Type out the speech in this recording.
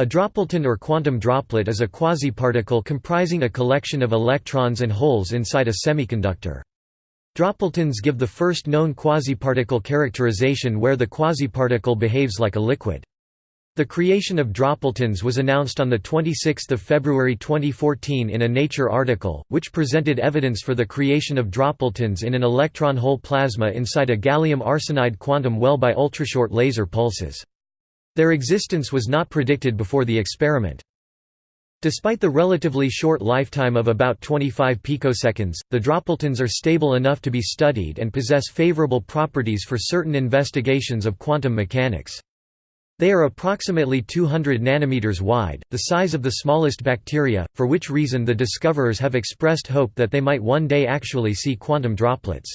A dropleton or quantum droplet is a quasiparticle comprising a collection of electrons and holes inside a semiconductor. Dropletons give the first known quasiparticle characterization where the quasiparticle behaves like a liquid. The creation of dropletons was announced on 26 February 2014 in a Nature article, which presented evidence for the creation of dropletons in an electron hole plasma inside a gallium arsenide quantum well by ultrashort laser pulses. Their existence was not predicted before the experiment. Despite the relatively short lifetime of about 25 picoseconds, the dropletons are stable enough to be studied and possess favorable properties for certain investigations of quantum mechanics. They are approximately 200 nanometers wide, the size of the smallest bacteria, for which reason the discoverers have expressed hope that they might one day actually see quantum droplets.